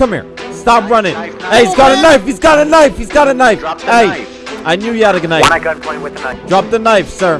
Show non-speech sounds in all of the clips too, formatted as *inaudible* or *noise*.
Come here. Stop running. Hey, he's got a knife. He's got a knife. He's got a knife. Hey, I knew you had a knife. One at gunpoint with the knife. Drop the knife, sir.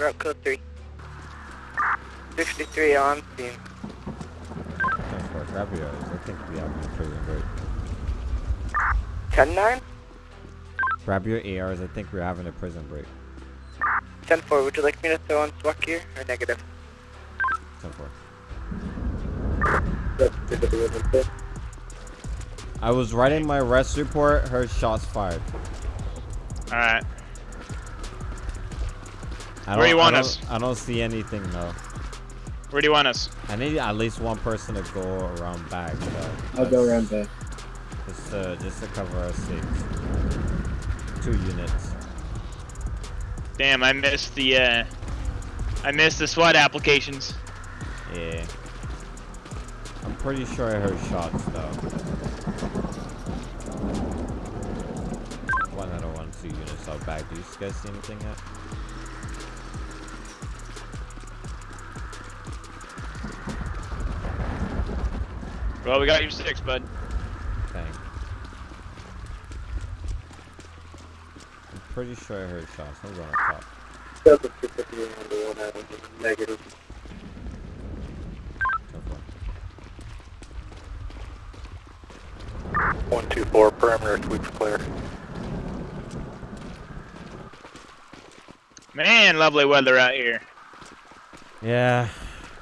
Route code three. Sixty-three on scene. That's for grab your eyes. I think we have a prison break. Ten nine. Grab your ARs. I think we're having a prison break. Ten four. Would you like me to throw on SWAT gear or negative? 10 4. I was writing my arrest report. Heard shots fired. Alright. I Where don't- you want I us? I don't see anything though. Where do you want us? I need at least one person to go around back. So I'll go around back. Just to, just to cover our sakes. Two units. Damn, I missed the, uh... I missed the SWAT applications. Yeah. I'm pretty sure I heard shots though. One out of one, two units out back. Do you guys see anything yet? Well, we got you six, bud. Thanks. I'm pretty sure I heard shots. I'm going up top. Negative. Go for it. One two four. Perimeter sweeps clear. Man, lovely weather out here. Yeah,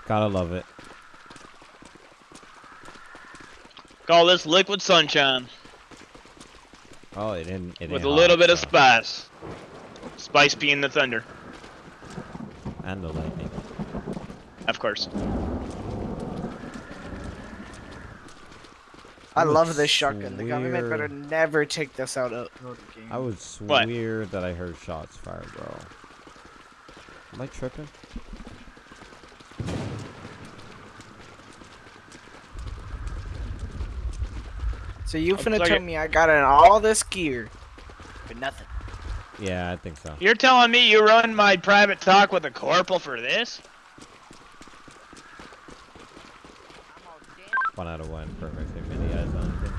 gotta love it. Call this liquid sunshine Oh, it didn't. It with a little hot, bit of spice. Spice being the thunder, And the lightning. of course. I would love this shotgun. The government better never take this out of, the game. I would What? that I heard shots fired, bro. Am I tripping? So you Looks finna like tell it- me I got in all this gear for nothing? Yeah, I think so. You're telling me you run my private talk with a corporal for this? One out of one. Perfect. Have many eyes on it.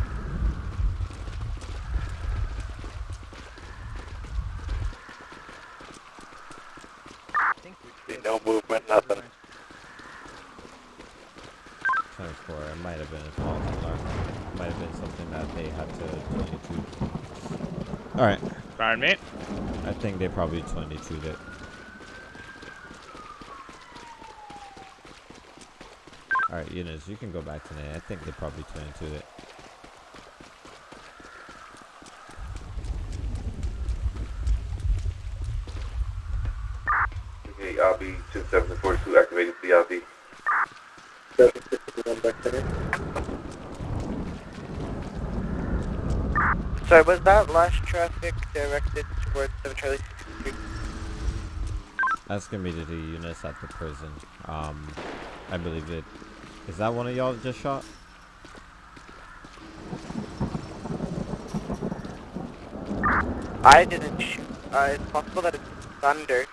No movement. Nothing. 24. It might have been a false alarm. It might have been something that they had to 22. Alright. Pardon me. I think they probably 22'd it. Alright, Eunice, you can go back to that. I think they probably 22'd it. Sorry, was that last traffic directed towards 7 Charlie 63? That's gonna be the Eunice at the prison. Um, I believe it. Is that one of y'all just shot? I didn't shoot. Uh, it's possible that it's thunder.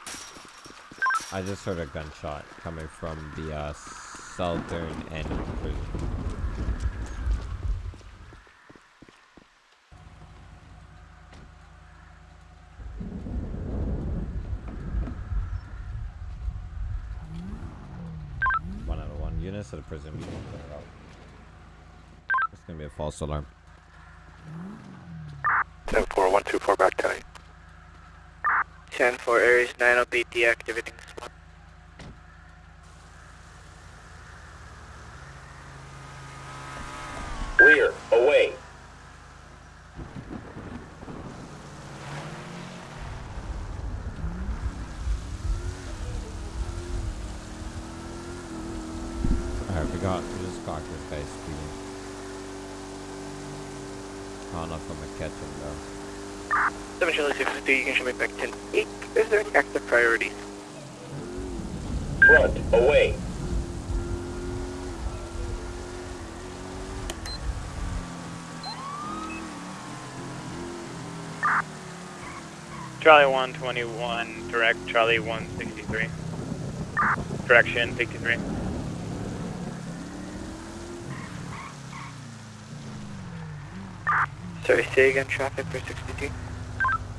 I just heard a gunshot coming from the uh, southern end of the prison. One out of one. Eunice at the prison. We won't clear it out. It's gonna be a false alarm. Ten four. One two four. Back ten eight. 10 4 Aries 9 will be deactivating Charlie 121, direct Charlie 163. Direction 63. Sorry, say again. Traffic for sixty two.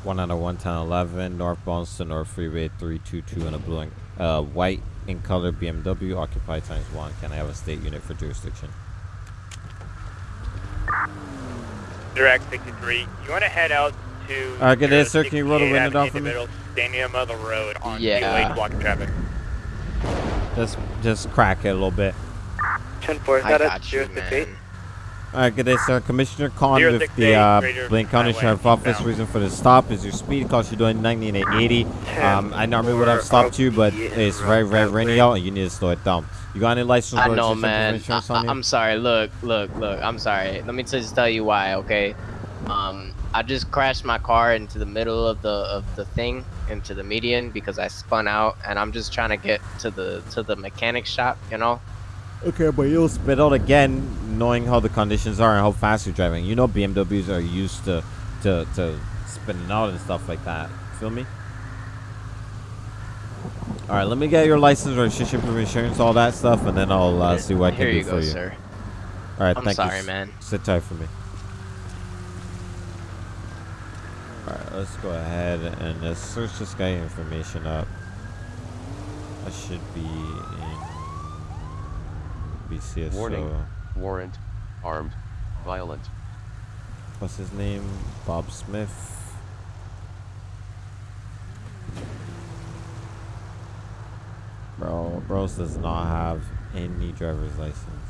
One out of one ten eleven northbound to North Freeway three two two in a blue and uh white in color BMW occupied times one. Can I have a state unit for jurisdiction? Direct 63. You want to head out to. Alright, good day, sir. Can you roll the window down for me? middle, Stadium of the road on Yeah. two lane blocking traffic. Just just crack it a little bit. Ten four. Is I that at got you, man. Alright, good day, sir. Commissioner Khan Zero with the eight, uh, Blaine County Highway, Sheriff Office. eastbound. Reason for the stop is your speed. Cost you're doing 90 and 80. Um, I normally would have stopped you, but it's very, very rainy out and you need to slow it down. You got any license I or know, registration man. insurance I, on you? am sorry. Look, look, look. I'm sorry. Let me just tell you why, okay? Um, I just crashed my car into the middle of the of the thing, into the median because I spun out, and I'm just trying to get to the to the mechanic shop. You know? Okay, but you'll spit out again, knowing how the conditions are and how fast you're driving. You know BMWs are used to to to spinning out and stuff like that. Feel me? All right, let me get your license, registration, proof insurance, all that stuff, and then I'll uh, see what I can Here do you for go, you. sir. All right, I'm thank sorry, you. man. Sit tight for me. All right, let's go ahead and let's search this guy information up. I should be in BCSO. Warning. Warrant. Armed. Violent. What's his name? Bob Smith. Bro, Bros does not have any driver's license.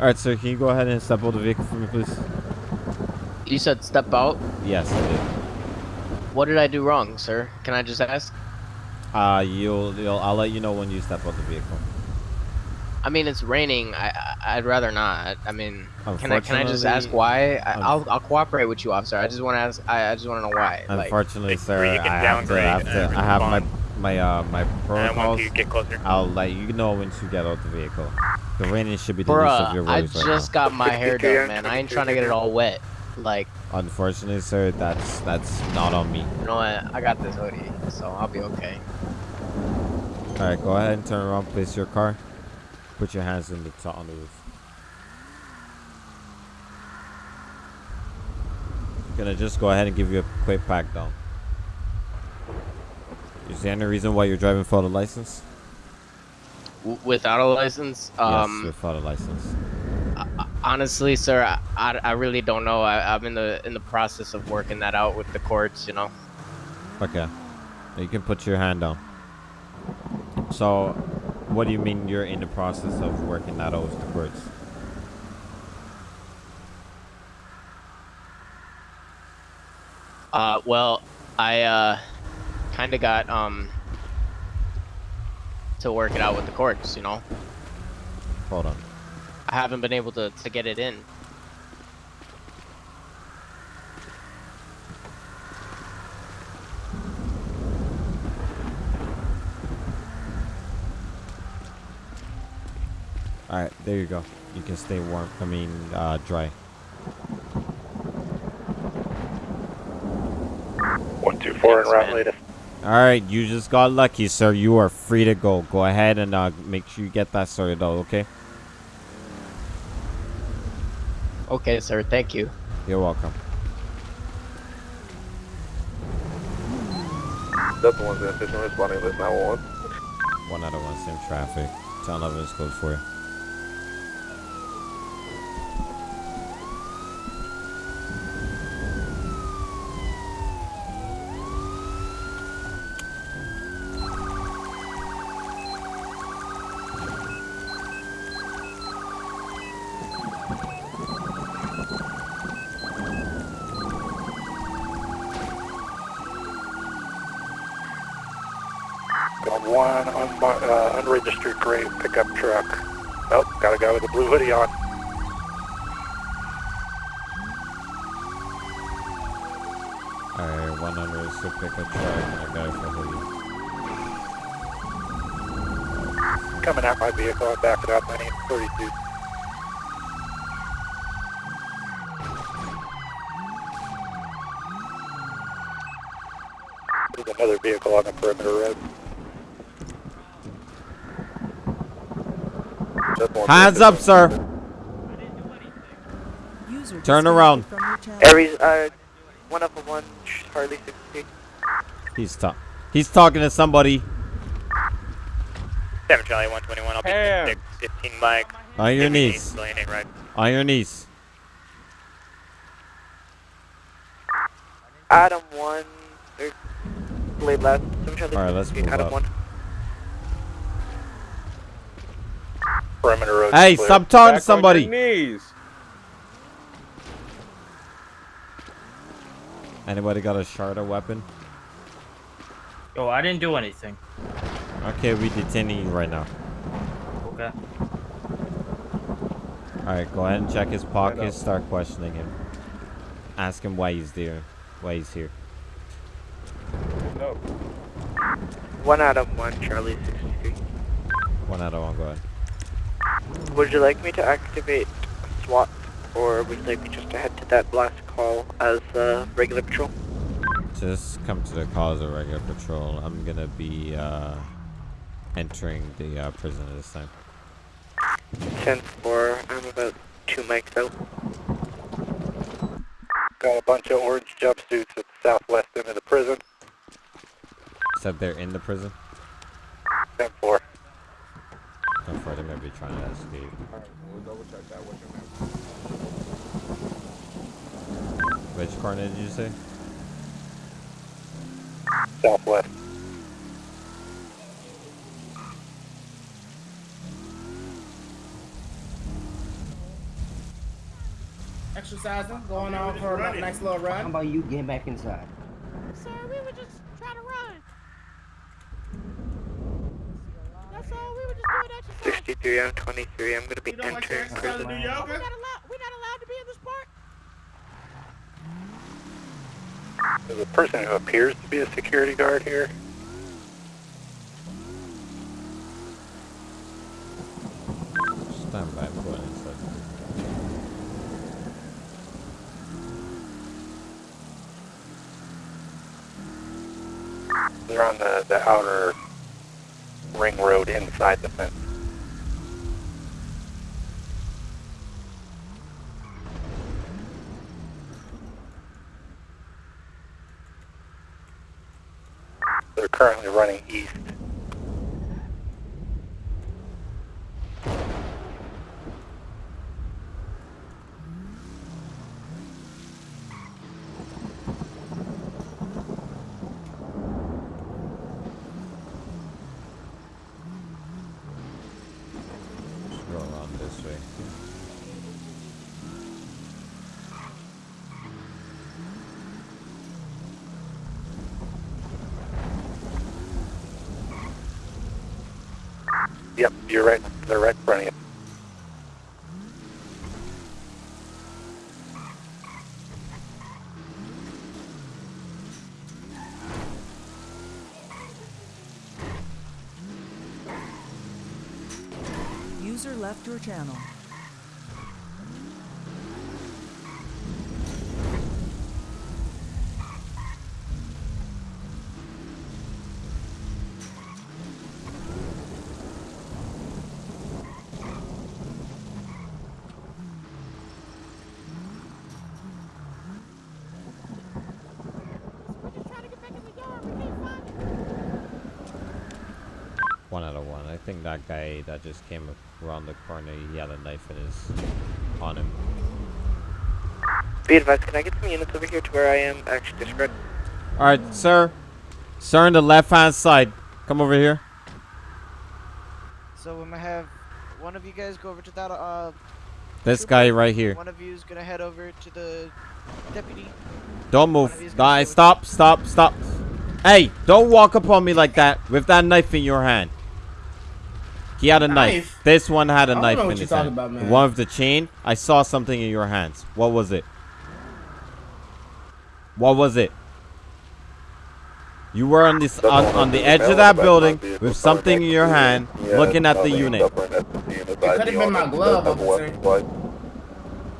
Alright, sir, can you go ahead and step out of the vehicle for me, please? You said step out. Yes, I did. What did I do wrong, sir? Can I just ask? Uh, you'll, you'll, I'll let you know when you step out the vehicle. I mean, it's raining. I, I I'd rather not. I mean, can I can I just ask why? I, I'll I'll cooperate with you, officer. I just want to ask. I, I just want to know why. Unfortunately, Like, sir, I have to, I have to, I have my, respond. My, uh, my And protocols. you get closer. I'll let you know once you get out the vehicle. The rain should be the least of your Bruh, I worries right just got my hair done, man. I ain't trying to get it all wet. Like. Unfortunately, sir, that's that's not on me. you know what? I got this hoodie, so I'll be okay. All right, go ahead and turn around, place your car, put your hands in the top on the roof. Gonna just go ahead and give you a quick pack down. Is there any reason why you're driving without a license? W- without a license, um, yes, without a license. honestly, sir, I, I, I really don't know. I, I'm in the in the process of working that out with the courts. You know. Okay. You can put your hand down. So, what do you mean you're in the process of working that out with the courts? Uh, well, I uh, kind of got um to work it out with the courts. You know, Hold on. I haven't been able to to get it in. Alright, there you go. You can stay warm. I mean, uh, dry. One two four en Thanks, route man. Latest. Alright, you just got lucky, sir. You are free to go. Go ahead and uh, make sure you get that sorted out, okay? Okay, sir. Thank you. You're welcome. Delta 1's intentional responding list 911. One out of one, same traffic. 1011 is code for you. One unbo- uh, unregistered gray pickup truck Oh, got a guy with a blue hoodie on. Alright, one under is to pick a truck and a guy with a hoodie. Coming out my vehicle, I'm backing up. My name's 32. There's another vehicle on the perimeter road. Just one Hands up, sir. Turn around. From your channel. Aries, uh, one up of one, Harley 63. He's talk. He's talking to somebody. 7 Charlie 121, I'll be Ham. 6, 15 Mike. On your knees. Right. On your knees. Adam 1, Blade left. 7 Charlie Alright, let's 63, move Adam up. 1. Perimeter road. Hey, clear. stop talking to Back on your somebody. knees. Anybody got a shard weapon? Oh, I didn't do anything. Okay, we detaining you right now. Okay. Alright, go ahead and check his pockets. Start questioning him. Ask him why he's there. Why he's here. No. 1 out of 1, Charlie 63. One out of one. Go ahead. Would you like me to activate SWAT, or would you like me just to head to that last call as uh, regular patrol? Just come to the cause of regular patrol. I'm gonna be uh, entering the uh, prison at this time. 10 4, I'm about 2 mics out. Got a bunch of orange jumpsuits at the southwest end of the prison. Said they're in the prison. 10 4. I'm afraid they may be trying to escape. Alright, we'll double check that. What's your name? Which corner did you say? Southwest. Exercising, going on for a nice little run. How about you get back inside? Sir, we were just trying to run. That's all. We were just doing exercise. 63, I'm 23, I'm gonna be You don't like entering prison. and do yoga? We're not allowed. We're not allowed to be in this park. There's a person who appears to be a security guard here. Stand by. I'm going inside. They're on the, the outer ring road inside the fence. They're currently running east. Yep, you're right. They're right in front of you. User left your channel. We're just trying to get back in the yard. We can't find it. One out of one. I think that guy that just came around the corner, he had a knife in his on him. Be advised, can I get some units over here to where I am? Actually, discard. All right, sir. Sir, on the left hand side. Come over here. So I'm gonna have one of you guys go over to that. Uh, This guy right here. One of you is gonna head over to the deputy. Don't move. you's gonna Die. Stop. Stop. Stop. Hey, don't walk up on me like that with that knife in your hand. He had a knife. Knife? This one had a I don't knife know in what you're his hand. about, man. One with the chain. I saw something in your hands. What was it? What was it? You were on this on, on the edge of that building with something in your hand, looking at the unit. It could have been my glove, officer.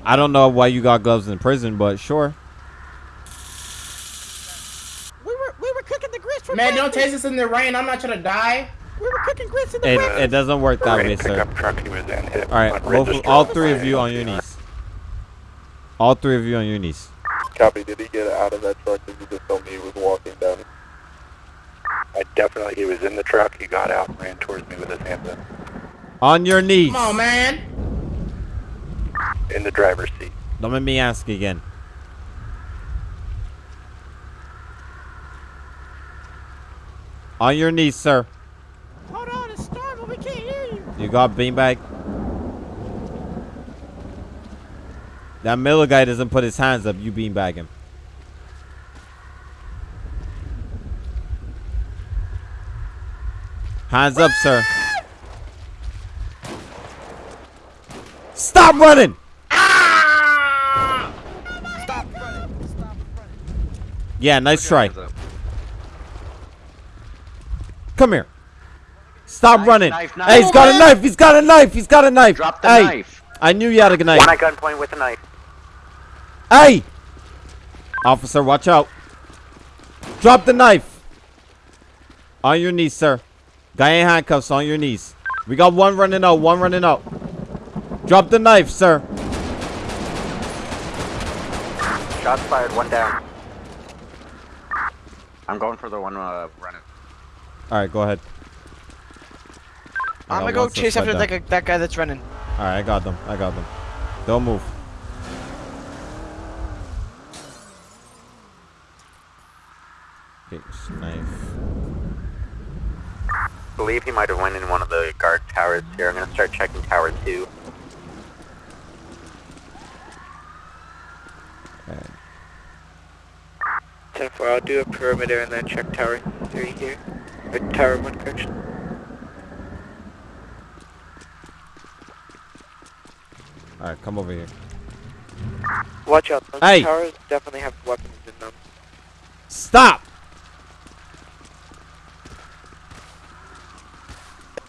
I don't know why you got gloves in prison, but sure. We were we were cooking the grits for Man, don't taste this in the rain. I'm not trying to die. We were cooking grits in the It, it doesn't work that way, sir. pickup truck he was in hit All right, both, all three of you on your knees. All three of you on your knees. Copy. Did he get out of that truck? Did you just tell me he was walking down? I definitely, he was in the truck. He got out and ran towards me with his hands up. On your knees. Come on, man. In the driver's seat. Don't make me ask again. On your knees, sir. Hold on, it's storming. We can't hear you. You got beanbag? That Miller guy doesn't put his hands up. You beanbag him. Hands up, sir. Stop running! Yeah, nice try. Come here. Stop running. knife, Hey, he's knife. got a knife. He's got a knife. He's got a knife. Drop the hey, knife. I knew you had a knife. One at gunpoint with a knife. Hey! Officer, watch out. Drop the knife. On your knees, sir. Guy in handcuffs on your knees. We got one running out, one running out. Drop the knife, sir. Shots fired, one down. I'm going for the one uh, running. Alright, go ahead. I I'm gonna go chase after that, guy- that guy that's running. Alright, I got them. I got them. Don't move. Okay, knife. believe he might have went in one of the guard towers here. I'm gonna start checking tower two. Ten four. I'll do a perimeter and then check tower three here. Or tower one correction. Alright, come over here. Watch out. Those Hey. towers definitely have weapons in them. Stop!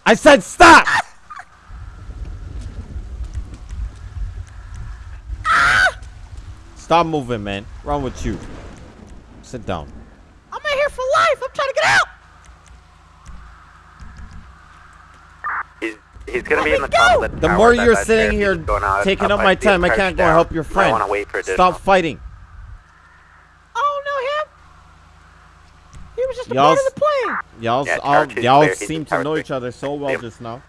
I said stop! Stop moving, man. Wrong with you? Sit down. I'm in here for life. I'm trying to get out. He's he's gonna be in the me top of the The tower. more you're sitting sheriff here is going out- taking up I my time, I can't go and help your Might friend. wanna wait for additional- Stop fighting. Oh don't him. He was just a Y'all part of the plan. Y'all, Yeah, all, y'all seem to know three. each other so well Yep. just now.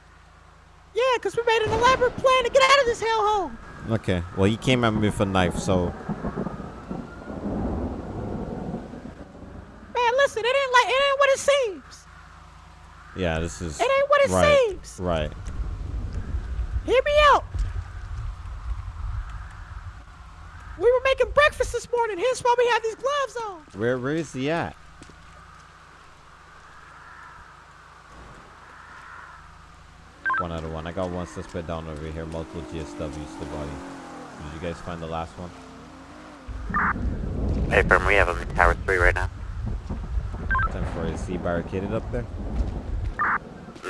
Yeah, because we made an elaborate plan to get out of this hellhole. Okay, well, he came at me with a knife, so Man, listen, it ain't like it ain't what it seems. yeah, this is It ain't what it right. seems. Right. Hear me out. We were making breakfast this morning, hence why we have these gloves on. Where, where is he at? One out of one. I got one suspect down over here. Multiple GSWs to body. Did you guys find the last one? Hey, firm, we have him in tower three right now. Time for is he barricaded up there?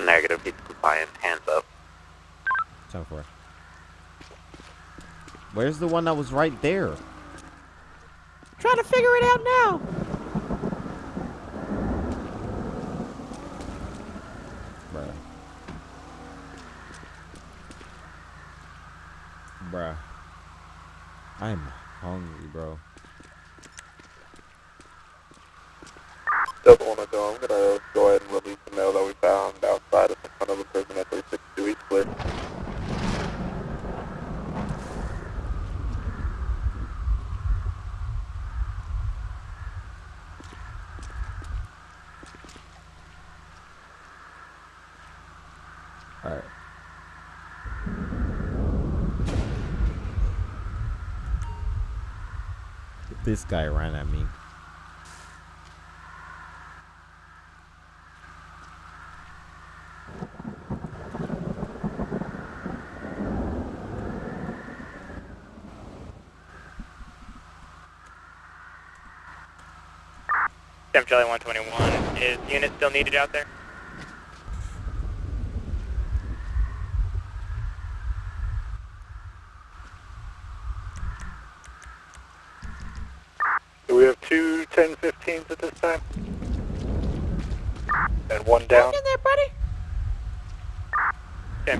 Negative, he's compliant. Hands up. Time for it. Where's the one that was right there? Trying to figure it out now. Bruh. Bruh. I'm hungry, bro. Doesn't want to go. I'm gonna go ahead and release the mail that we found outside of the front of the prison at 362 East Clear. this guy ran at me. 121. Is unit still needed out there?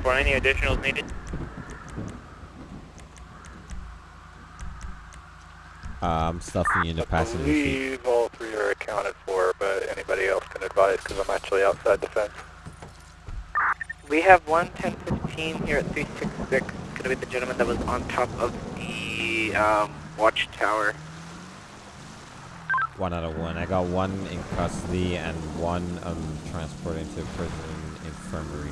10 4, any additionals needed? Uh, I'm stuffing you in the I passenger seat. believe all three are accounted for, but anybody else can advise because I'm actually outside the fence. We have one 1015 here at 366. It's gonna be the gentleman that was on top of the um, watchtower. One out of one. I got one in custody and one um transporting to prison infirmary.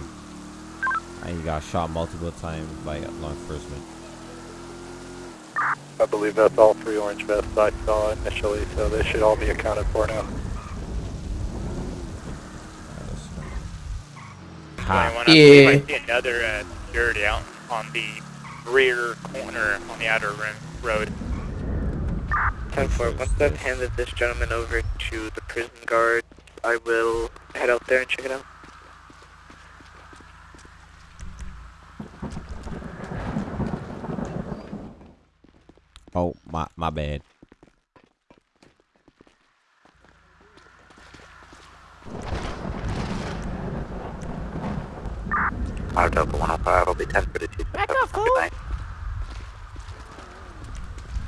And he got shot multiple times by law enforcement. I believe that's all three orange vests I saw initially, so they should all be accounted for now. Ha. I believe I see another uh, security out on the rear corner on the outer rim road. 10 4, once I've handed this gentleman over to the prison guard, I will head out there and check it out. Oh, my my bad. Auto Delta 105 will be 10 for the 2. Back up, fool.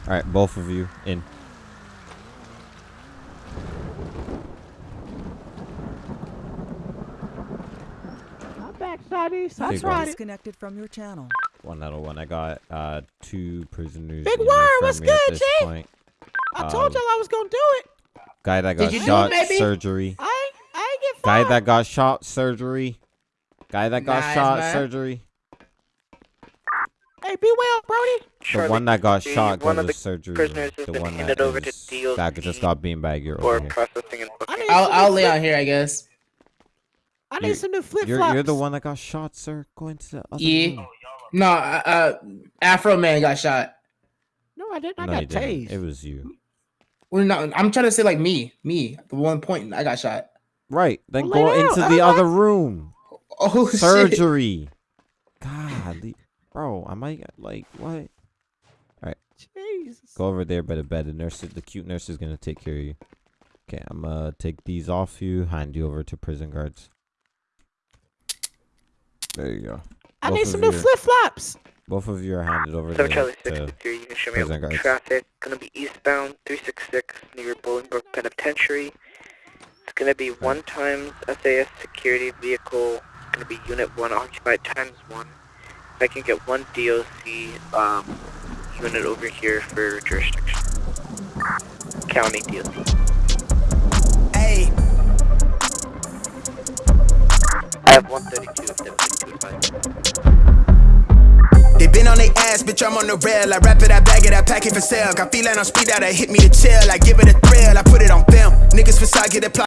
All right, both of you in. I'm back, That's right. Disconnected from your channel. One out of one. I got uh two prisoners. Big in Worm, what's good, this G? point. I told Um, y'all I was gonna do it. Guy that Did got you do it, shot, surgery. I I ain't get Guy that got shot, surgery. Guy that got Nice, shot, man. surgery. Hey, be well, Brody. The one that got shot one goes of to the surgery. prisoners has The been one handed that over to is- DOC that just got beanbag. You're over here. I booking. need I'll, I'll lay out here, I guess. I need You- some new flip You're, flops. you're the one that got shot, sir. Go into the other Yeah. room. No, uh, uh, Afro Man got shot. No, I didn't. I No, got didn't. tased. It was you. Well, no, I'm trying to say like me, me, the one pointing. I got shot. Right. Then Well, go into down. the I'm other room. *laughs* Oh shit. Surgery. God, bro, I might like what? All right. Jesus. Go over there by the bed. The nurse, the cute nurse, is gonna take care of you. Okay, I'm gonna take these off you, hand you over to prison guards. There you go. I need some new you- flip flops. Both of you are handed over Seven to, Charlie to 63, you can show me prison guards. traffic. Gonna be eastbound 366 near Bolingbrook Penitentiary. It's gonna be one times SAS security vehicle. Gonna be unit one occupied times one. If I can get one DOC um, unit over here for jurisdiction. County DOC. Hey, Have 132 of them. they been on their ass, bitch. I'm on the rail. I wrap it, I bag it, I pack it for sale. Got feeling on speed out, I hit me to chill. I give it a thrill, I put it on film. Niggas facade get applied.